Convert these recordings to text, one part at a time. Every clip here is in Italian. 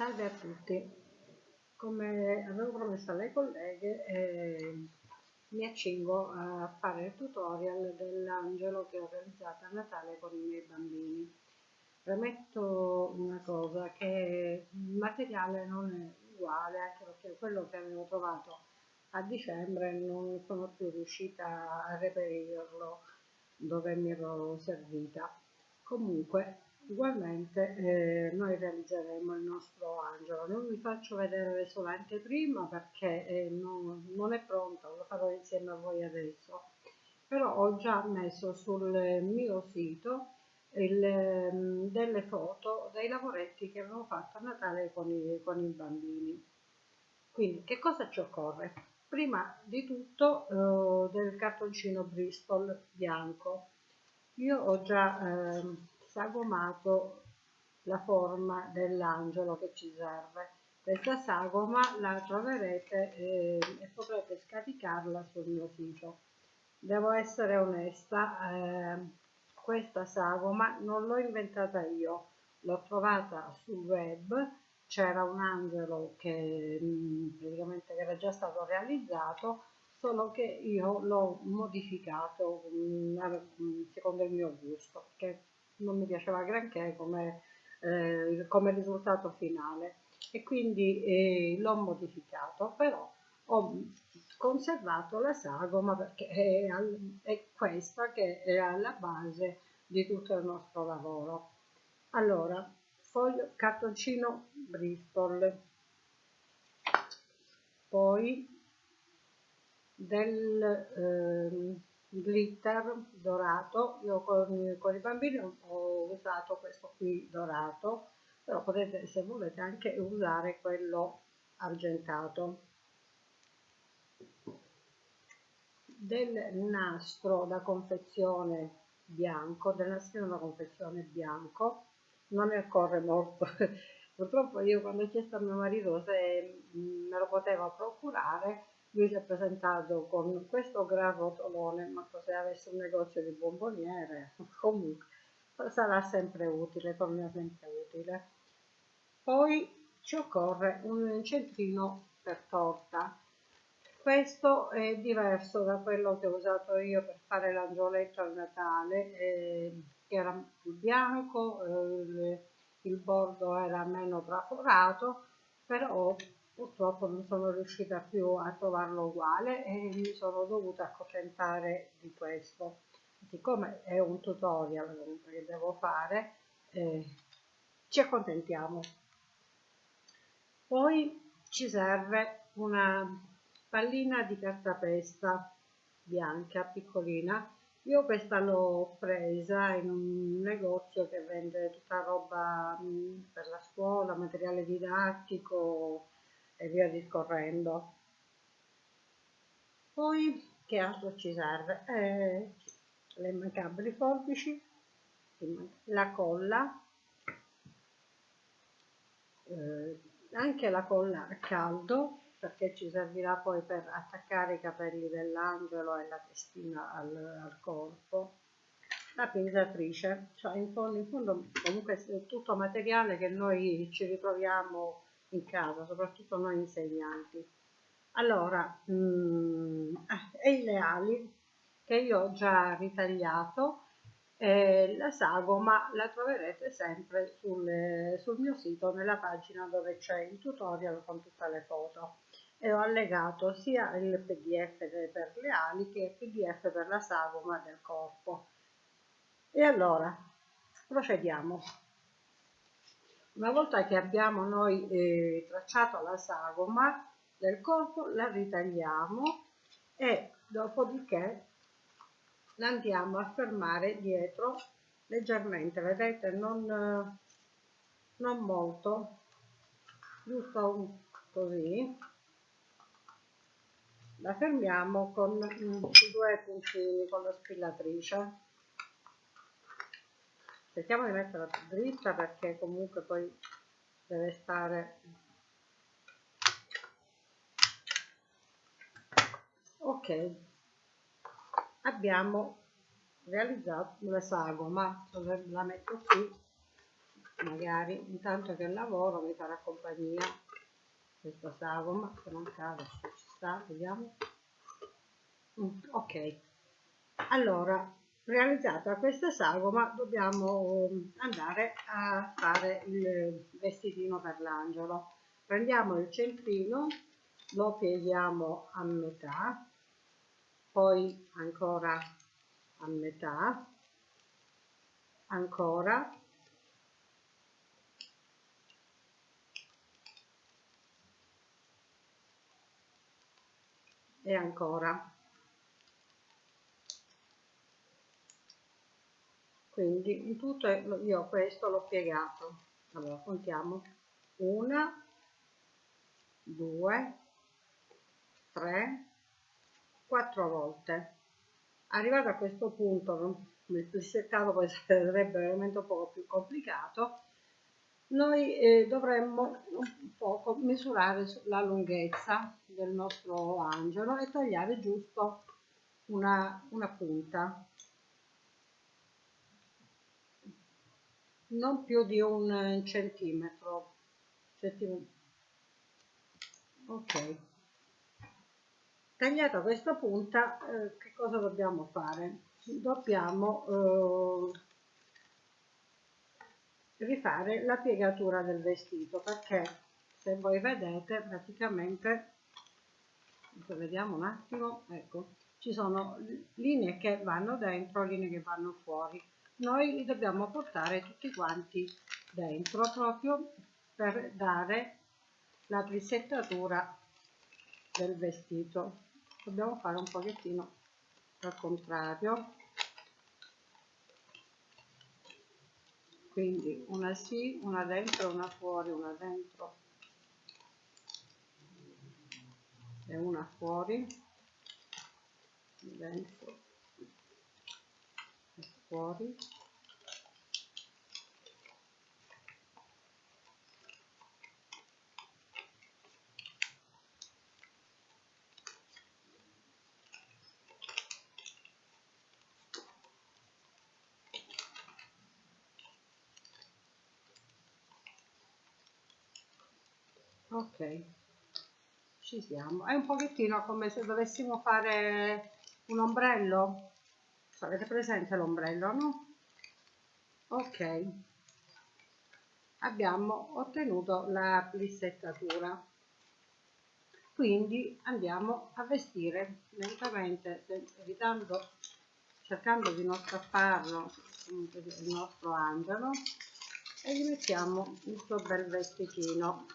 Salve a tutti, come avevo promesso alle colleghe eh, mi accingo a fare il tutorial dell'angelo che ho realizzato a Natale con i miei bambini. Premetto una cosa, che il materiale non è uguale anche perché quello che avevo trovato a dicembre non sono più riuscita a reperirlo dove mi ero servita. Comunque Ugualmente eh, noi realizzeremo il nostro angelo, non vi faccio vedere solo anteprima perché eh, non, non, è pronto, lo farò insieme a voi adesso, però ho già messo sul mio sito il, ehm, delle foto dei lavoretti che avevo fatto a Natale con i, con i bambini. Quindi che cosa ci occorre? Prima di tutto eh, del cartoncino Bristol bianco. Io ho già eh, sagomato la forma dell'angelo che ci serve. Questa sagoma la troverete eh, e potrete scaricarla sul mio sito. Devo essere onesta, eh, questa sagoma non l'ho inventata io, l'ho trovata sul web, c'era un angelo che mm, praticamente era già stato realizzato, solo che io l'ho modificato mm, secondo il mio gusto, perché non mi piaceva granché come, eh, come risultato finale e quindi eh, l'ho modificato, però ho conservato la sagoma perché è, è questa che è alla base di tutto il nostro lavoro. Allora, foglio, cartoncino Bristol, poi del eh, glitter dorato. Io con, con, i bambini ho usato questo qui dorato però potete se volete anche usare quello argentato. Del nastro da confezione bianco del nastrino da confezione bianco non ne occorre molto. Purtroppo io quando ho chiesto a mio marito se me lo poteva procurare lui si è presentato con questo gran rotolone, ma se avesse un negozio di bomboniere, comunque sarà sempre utile, torna sempre utile. Poi ci occorre un centrino per torta. Questo è diverso da quello che ho usato io per fare l'angioletto al Natale, eh, che era più bianco, eh, il bordo era meno traforato, però purtroppo non sono riuscita più a trovarlo uguale e mi sono dovuta accontentare di questo. Siccome è un tutorial che devo fare eh, ci accontentiamo. Poi ci serve una pallina di cartapesta bianca piccolina. Io questa l'ho presa in un negozio che vende tutta roba mm, per la scuola materiale didattico e via discorrendo. Poi che altro ci serve? Eh, le immancabili forbici, la colla, eh, anche la colla a caldo perché ci servirà poi per attaccare i capelli dell'angelo e la testina al, al corpo la pinzatrice, cioè in fondo, in fondo comunque è tutto materiale che noi ci ritroviamo in casa, soprattutto noi insegnanti. Allora, mh, mm, e le ali che io ho già ritagliato, eh, la sagoma la troverete sempre sul, sul mio sito nella pagina dove c'è il tutorial con tutte le foto. E ho allegato sia il pdf per le ali che il pdf per la sagoma del corpo. E allora procediamo una volta che abbiamo noi eh, tracciato la sagoma del corpo, la ritagliamo e dopodiché la andiamo a fermare dietro leggermente, vedete, non, non molto, giusto così. La fermiamo con due puntini con la spillatrice cerchiamo di metterla dritta perché comunque poi deve stare ok. Abbiamo realizzato la sagoma la metto qui. Magari intanto che lavoro mi farà compagnia questa sagoma se non cade ci sta vediamo. Mm, ok. Allora realizzata questa sagoma dobbiamo um, andare a fare il vestitino per l'angelo. Prendiamo il centrino lo pieghiamo a metà poi ancora a metà ancora e ancora quindi in tutto io questo l'ho piegato. Allora contiamo. Una due tre quattro volte. Arrivato a questo punto il settato poi sarebbe veramente un po' più complicato noi eh, dovremmo un poco misurare la lunghezza del nostro angelo e tagliare giusto una, una punta non più di un centimetro, centimetro. ok. Tagliata questa punta eh, che cosa dobbiamo fare? Dobbiamo eh, rifare la piegatura del vestito perché se voi vedete praticamente vediamo un attimo ecco ci sono linee che vanno dentro linee che vanno fuori noi li dobbiamo portare tutti quanti dentro proprio per dare la plissettatura del vestito. Dobbiamo fare un pochettino al contrario. Quindi una sì, una dentro, una fuori, una dentro e una fuori, dentro fuori. ok ci siamo è un pochettino come se dovessimo fare un ombrello avete presente l'ombrello no? Ok. Abbiamo ottenuto la plissettatura quindi andiamo a vestire lentamente evitando cercando di non strapparlo il nostro angelo e gli mettiamo il suo bel vestitino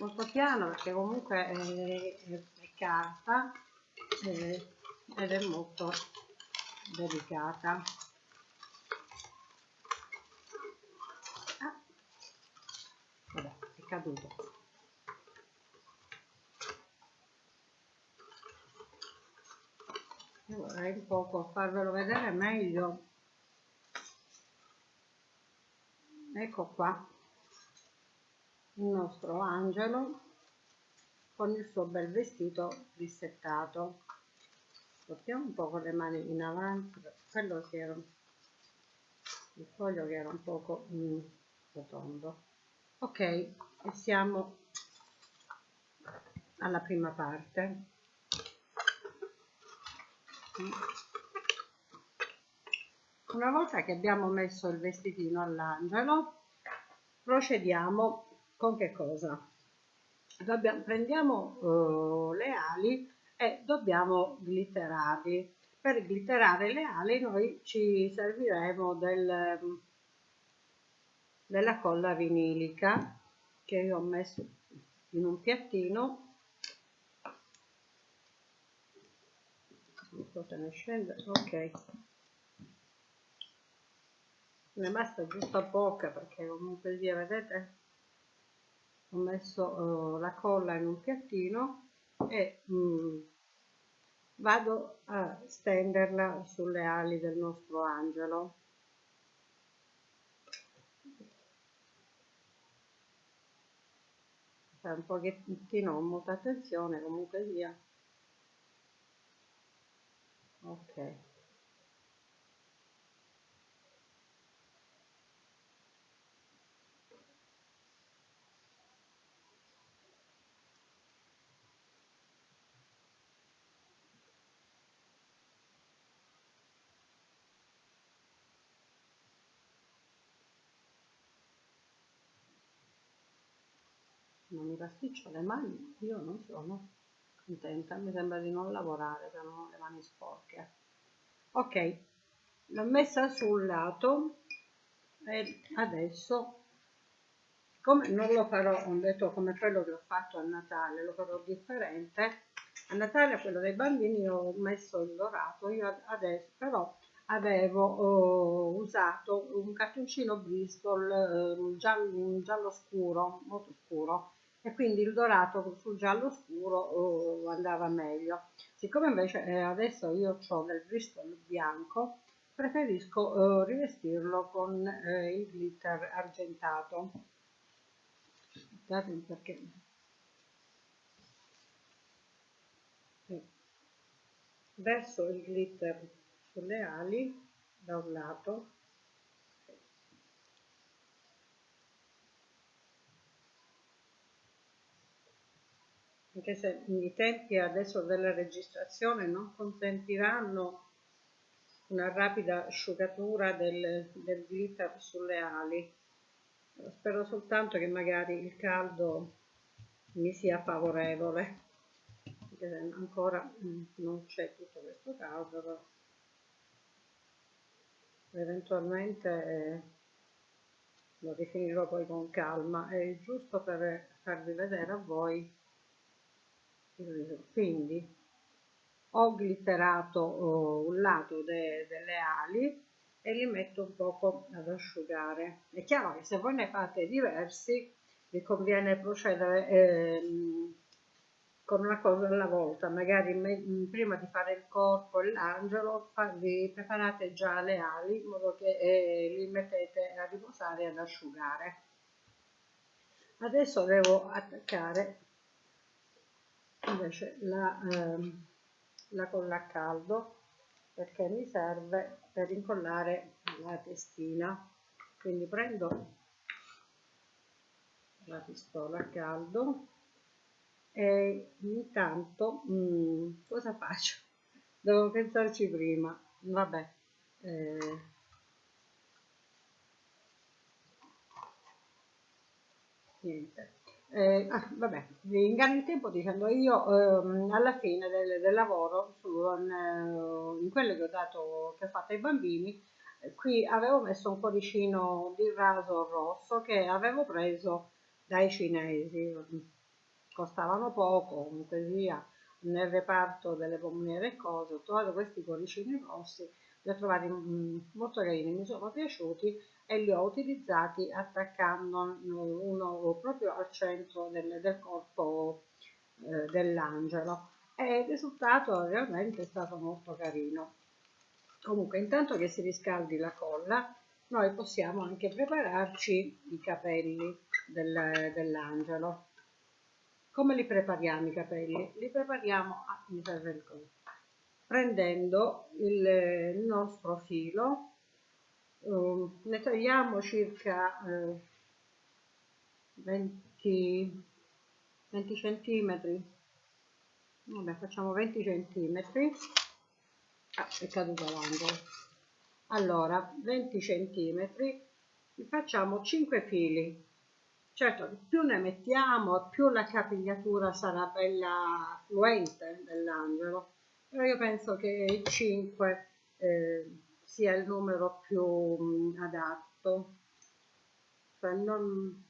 molto piano perché comunque è, è, è carta è, ed è molto delicata. Ah, vabbè è caduto. Vorrei un poco farvelo vedere meglio. Ecco qua il nostro angelo con il suo bel vestito risettato portiamo un po' con le mani in avanti quello che era il foglio che era un poco mm, rotondo. Ok e siamo alla prima parte. Una volta che abbiamo messo il vestitino all'angelo procediamo con che cosa? Dobbiamo, prendiamo uh, le ali e dobbiamo glitterarli. Per glitterare le ali noi ci serviremo del, della colla vinilica che io ho messo in un piattino non so se ne scende ok ne basta giusto poca perché comunque sia vedete ho messo uh, la colla in un piattino e mm, vado a stenderla sulle ali del nostro angelo. Fare un pochettino molta attenzione comunque sia. Ok non mi pasticcio le mani, io non sono contenta, mi sembra di non lavorare, ho le mani sporche. Ok, l'ho messa sul lato e adesso, come non lo farò, ho detto come quello che ho fatto a Natale, lo farò differente. A Natale, a quello dei bambini, ho messo il dorato, io adesso però avevo oh, usato un cartoncino Bristol eh, giallo, giallo scuro, molto scuro, e quindi il dorato sul giallo scuro oh, andava meglio. Siccome invece eh, adesso io ho del Bristol bianco, preferisco eh, rivestirlo con eh, il glitter argentato. Guardate perché verso il glitter sulle ali da un lato anche se i tempi adesso della registrazione non consentiranno una rapida asciugatura del, del glitter sulle ali. Spero soltanto che magari il caldo mi sia favorevole, ancora mm, non c'è tutto questo caldo, però eventualmente eh, lo definirò poi con calma. È giusto per farvi vedere a voi quindi ho glitterato oh, un lato de, delle ali e li metto un poco ad asciugare. È chiaro che se voi ne fate diversi vi conviene procedere eh, con una cosa alla volta. Magari me, prima di fare il corpo e l'angelo vi preparate già le ali in modo che eh, li mettete a riposare e ad asciugare. Adesso devo attaccare invece la, ehm, la colla a caldo perché mi serve per incollare la testina. Quindi prendo la pistola a caldo e intanto mh, mm, cosa faccio? devo pensarci prima. Vabbè eh, niente eh, ah, vabbè, inganno il tempo dicendo io ehm, alla fine del, del lavoro su, in, eh, in quello che ho dato che ho fatto ai bambini eh, qui avevo messo un cuoricino di raso rosso che avevo preso dai cinesi. Costavano poco comunque sia nel reparto delle pommiere e cose ho trovato questi cuoricini rossi li ho trovati mm, molto carini mi sono piaciuti e li ho utilizzati attaccando uno proprio al centro del, del corpo eh, dell'angelo e il risultato realmente è stato molto carino. Comunque intanto che si riscaldi la colla noi possiamo anche prepararci i capelli del, dell'angelo. Come li prepariamo i capelli? Li prepariamo, ah, prendendo il, il nostro filo ne tagliamo circa uh, 20, 20 centimetri. Vabbè facciamo 20 centimetri. Ah, è caduto l'angolo. Allora 20 centimetri facciamo 5 fili. Certo più ne mettiamo più la capigliatura sarà bella fluente dell'angelo. Però io penso che 5 eh, sia il numero più adatto. Cioè non,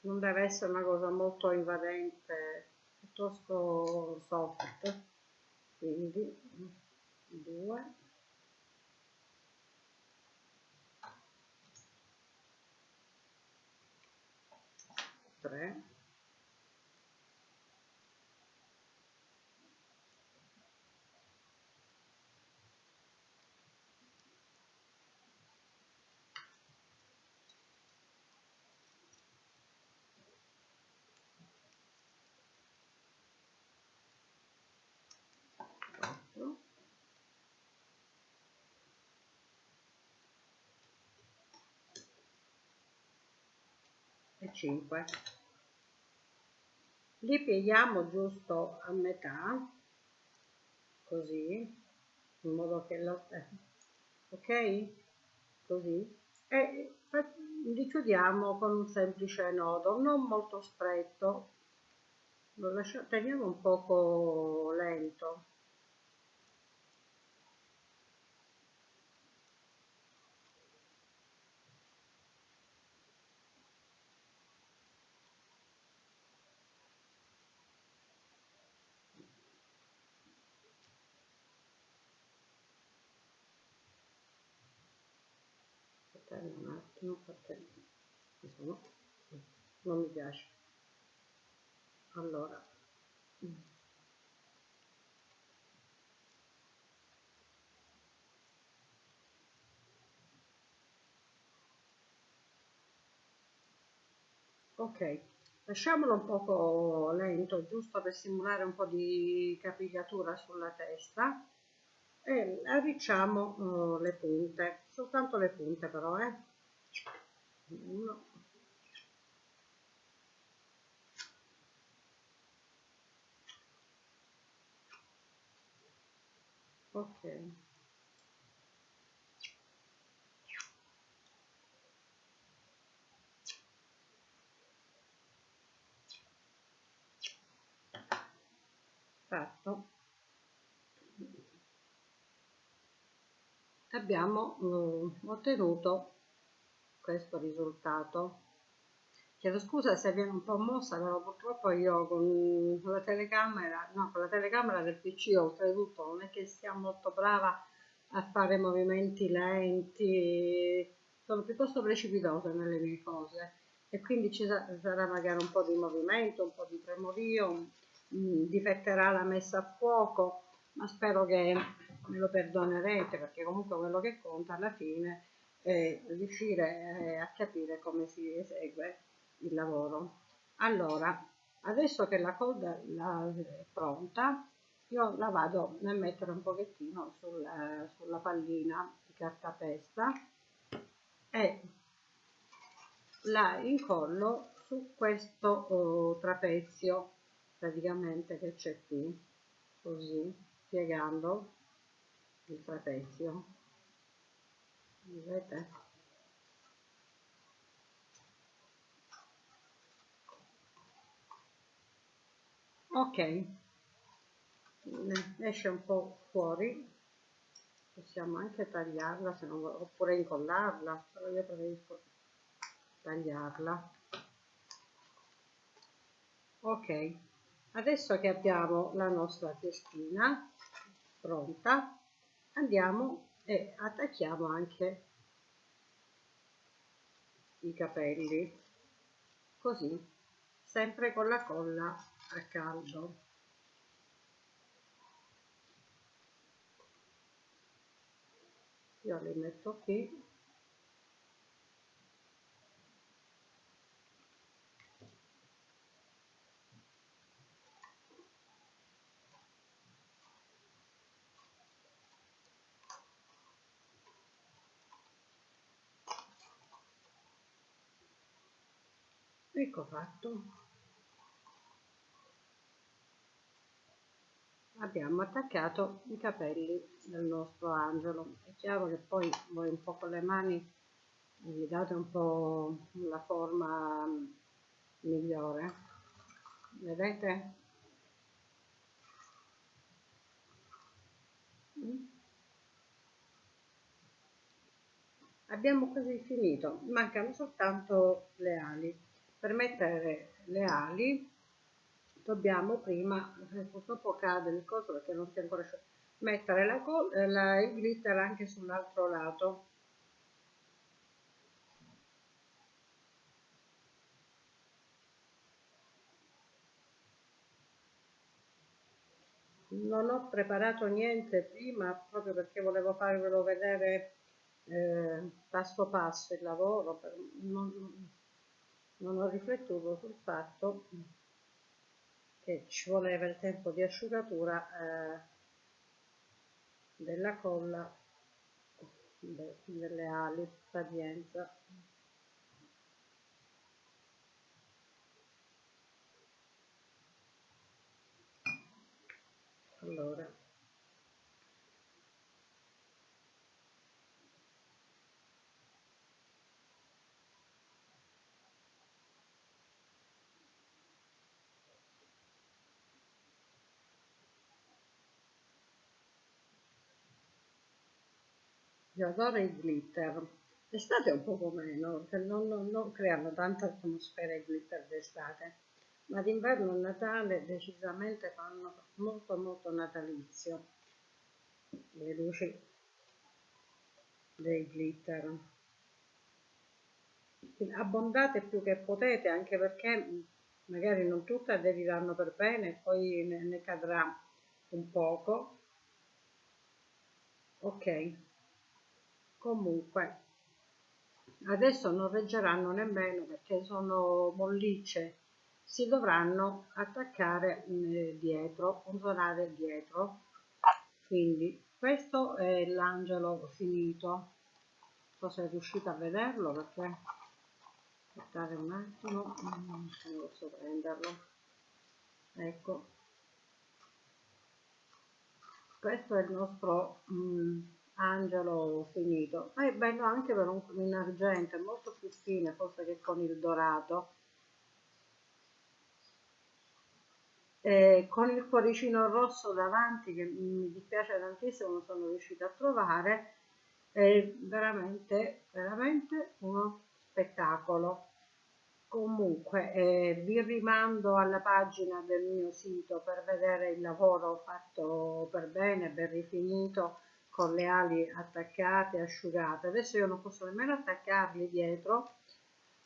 non deve essere una cosa molto invadente, piuttosto soft. Quindi 2 3 5 li pieghiamo giusto a metà così in modo che la ok? Così. E li chiudiamo con un semplice nodo non molto stretto. Lo lasciamo teniamo un poco lento un attimo perché non mi piace. Allora. Ok lasciamolo un poco lento giusto per simulare un po' di capigliatura sulla testa e arricciamo uh, le punte soltanto le punte però eh. Uno. Ok. Fatto abbiamo eh, ottenuto questo risultato. Chiedo scusa se viene un po' mossa però purtroppo io con la telecamera no con la telecamera del pc oltretutto non è che sia molto brava a fare movimenti lenti sono piuttosto precipitosa nelle mie cose. E quindi ci sarà magari un po' di movimento un po' di tremorio mm, difetterà la messa a fuoco ma spero che me lo perdonerete perché comunque quello che conta alla fine è riuscire eh, a capire come si esegue il lavoro. Allora, adesso che la coda è pronta, io la vado a mettere un pochettino sul, sulla pallina di cartapesta e la incollo su questo oh, trapezio praticamente che c'è qui così piegando il trapezio vedete? Ok. Esce un po' fuori. Possiamo anche tagliarla non, oppure incollarla però io preferisco tagliarla. Ok. Adesso che abbiamo la nostra testina pronta andiamo e attacchiamo anche i capelli. Così sempre con la colla a caldo. Io li metto qui ecco fatto. Abbiamo attaccato i capelli del nostro angelo. È chiaro che poi voi un po' con le mani gli date un po' la forma migliore. Vedete? Abbiamo quasi finito. Mancano soltanto le ali per mettere le ali dobbiamo prima, purtroppo cade il coso perché non si è ancora asciutto, mettere la, la, il glitter anche sull'altro lato. Non ho preparato niente prima proprio perché volevo farvelo vedere eh, passo passo il lavoro, per, non, non ho riflettuto sul fatto che ci voleva il tempo di asciugatura eh, della colla delle ali pazienza allora. Io adoro i glitter L'estate un poco meno, perché non, non, non creano tanta atmosfera i glitter d'estate, ma d'inverno e Natale decisamente fanno molto molto natalizio le luci dei glitter. Abbondate più che potete, anche perché magari non tutte aderiranno per bene, poi ne, ne cadrà un poco. Ok, comunque adesso non reggeranno nemmeno perché sono mollicce si dovranno attaccare eh, dietro funzionare dietro. Quindi questo è l'angelo finito. Non so se riuscite a vederlo perché aspettare un attimo non posso prenderlo. Ecco. Questo è il nostro mm, angelo finito. Ma è bello anche per un in argento è molto più fine forse che con il dorato. E con il cuoricino rosso davanti che mi dispiace tantissimo non sono riuscita a trovare è veramente veramente uno spettacolo. Comunque eh, vi rimando alla pagina del mio sito per vedere il lavoro fatto per bene ben rifinito con le ali attaccate, asciugate. Adesso io non posso nemmeno attaccarli dietro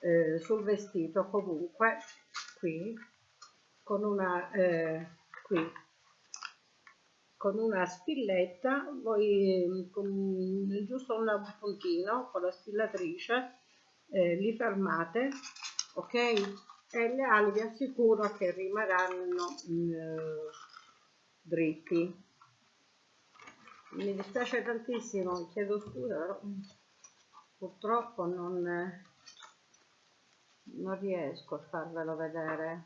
eh, sul vestito, comunque qui con una, eh, qui, con una spilletta, voi con giusto un puntino con la spillatrice eh, li fermate, ok? E le ali vi assicuro che rimarranno eh, dritti mi dispiace tantissimo, chiedo scusa, però purtroppo non, non riesco a farvelo vedere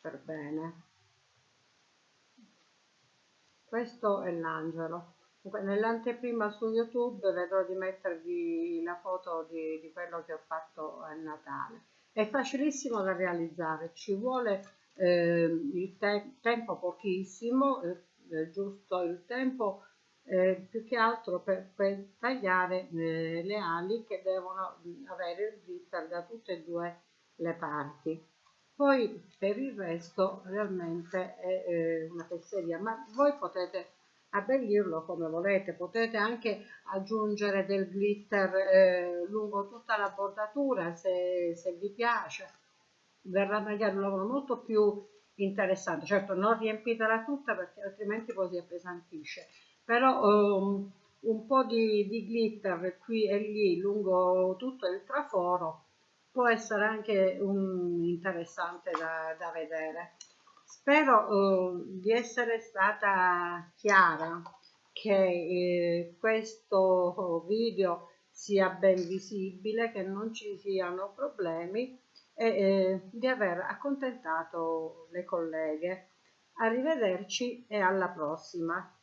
per bene. Questo è l'angelo. Nell'anteprima su YouTube vedrò di mettervi la foto di, di, quello che ho fatto a Natale. È facilissimo da realizzare, ci vuole eh, il te tempo pochissimo, eh, eh, giusto il tempo eh, più che altro per, per tagliare eh, le ali che devono avere il glitter da tutte e due le parti. Poi per il resto realmente è eh, una fesseria ma voi potete abbellirlo come volete potete anche aggiungere del glitter eh, lungo tutta la bordatura se, se vi piace. Verrà magari un lavoro molto più interessante. Certo non riempitela tutta perché altrimenti poi si appesantisce, però um, un po' di, di, glitter qui e lì lungo tutto il traforo può essere anche um, interessante da, da, vedere. Spero uh, di essere stata chiara che eh, questo video sia ben visibile, che non ci siano problemi e eh, di aver accontentato le colleghe. Arrivederci e alla prossima.